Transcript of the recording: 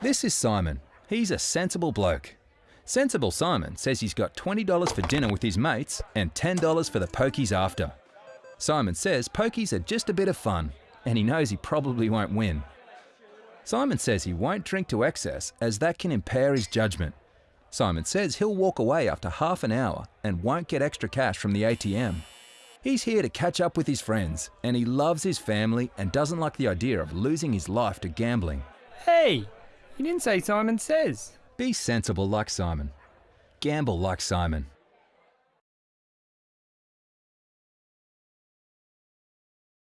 This is Simon. He's a sensible bloke. Sensible Simon says he's got $20 for dinner with his mates and $10 for the pokies after. Simon says pokies are just a bit of fun, and he knows he probably won't win. Simon says he won't drink to excess as that can impair his judgment. Simon says he'll walk away after half an hour and won't get extra cash from the ATM. He's here to catch up with his friends, and he loves his family and doesn't like the idea of losing his life to gambling. Hey, you didn't say Simon Says. Be sensible like Simon. Gamble like Simon.